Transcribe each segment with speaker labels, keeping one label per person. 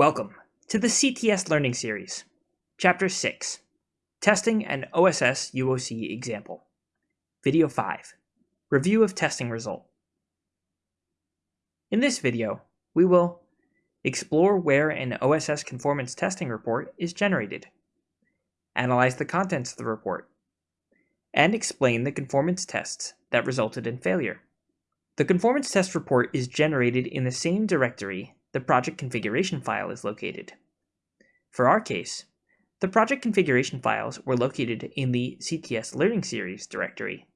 Speaker 1: Welcome to the CTS Learning Series, Chapter 6, Testing an OSS UOC Example. Video 5, Review of Testing Result. In this video, we will explore where an OSS conformance testing report is generated, analyze the contents of the report, and explain the conformance tests that resulted in failure. The conformance test report is generated in the same directory the project configuration file is located. For our case, the project configuration files were located in the CTS Learning Series directory.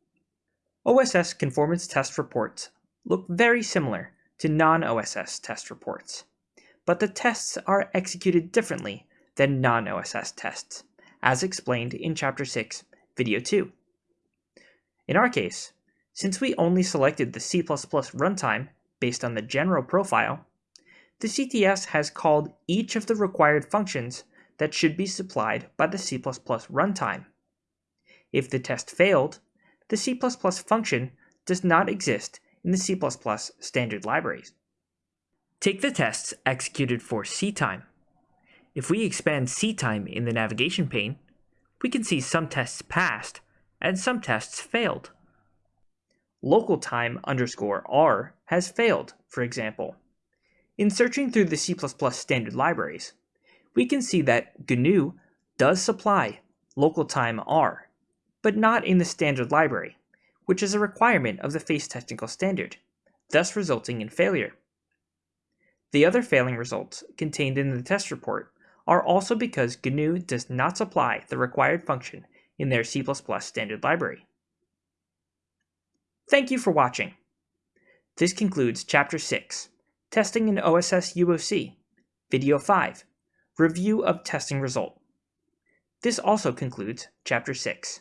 Speaker 1: OSS conformance test reports look very similar to non-OSS test reports, but the tests are executed differently than non-OSS tests, as explained in Chapter 6, Video 2. In our case, since we only selected the C++ runtime based on the general profile, the CTS has called each of the required functions that should be supplied by the C++ runtime. If the test failed, the C++ function does not exist in the C++ standard libraries. Take the tests executed for ctime. If we expand ctime in the navigation pane, we can see some tests passed and some tests failed. Local time underscore r has failed, for example. In searching through the C++ standard libraries, we can see that GNU does supply local time R, but not in the standard library, which is a requirement of the FACE technical standard, thus resulting in failure. The other failing results contained in the test report are also because GNU does not supply the required function in their C++ standard library. Thank you for watching. This concludes Chapter 6 Testing in OSS UOC, Video 5, Review of Testing Result. This also concludes Chapter 6.